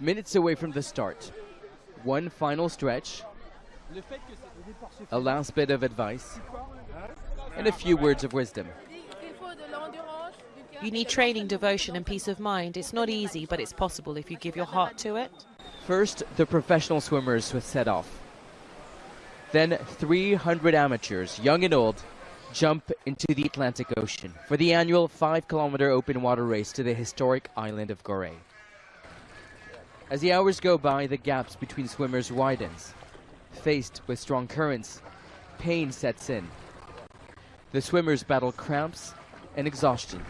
Minutes away from the start. One final stretch, a last bit of advice, and a few words of wisdom. You need training, devotion, and peace of mind. It's not easy, but it's possible if you give your heart to it. First, the professional swimmers set off. Then, 300 amateurs, young and old, jump into the Atlantic Ocean for the annual 5 kilometer open water race to the historic island of Gorée. As the hours go by, the gaps between swimmers widens. Faced with strong currents, pain sets in. The swimmers battle cramps and exhaustion.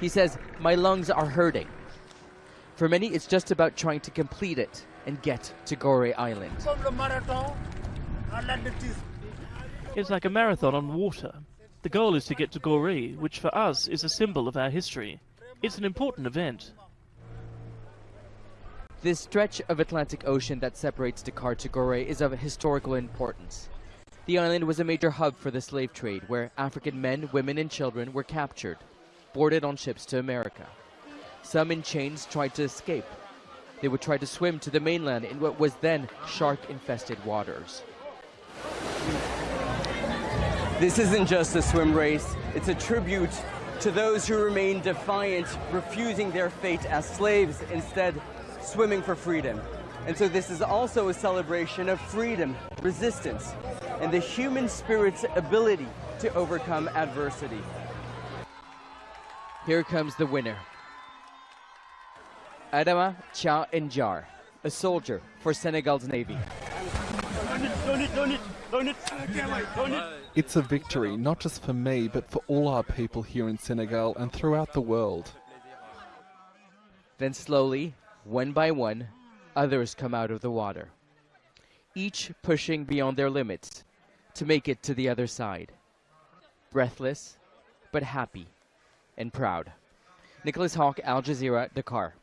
He says, My lungs are hurting. For many, it's just about trying to complete it and get to Gorée Island. It's like a marathon on water. The goal is to get to Gorée, which for us is a symbol of our history. It's an important event. This stretch of Atlantic Ocean that separates Dakar to Gorée is of historical importance. The island was a major hub for the slave trade, where African men, women, and children were captured, boarded on ships to America. Some in chains tried to escape. They would try to swim to the mainland in what was then shark-infested waters. This isn't just a swim race, it's a tribute to those who remain defiant, refusing their fate as slaves, instead swimming for freedom. And so this is also a celebration of freedom, resistance, and the human spirit's ability to overcome adversity. Here comes the winner. Adama Cha Njar, a soldier for Senegal's Navy. It's a victory, not just for me, but for all our people here in Senegal and throughout the world. Then slowly, one by one, others come out of the water, each pushing beyond their limits to make it to the other side. Breathless, but happy and proud. Nicolas Haque, Al Jazeera, Dakar.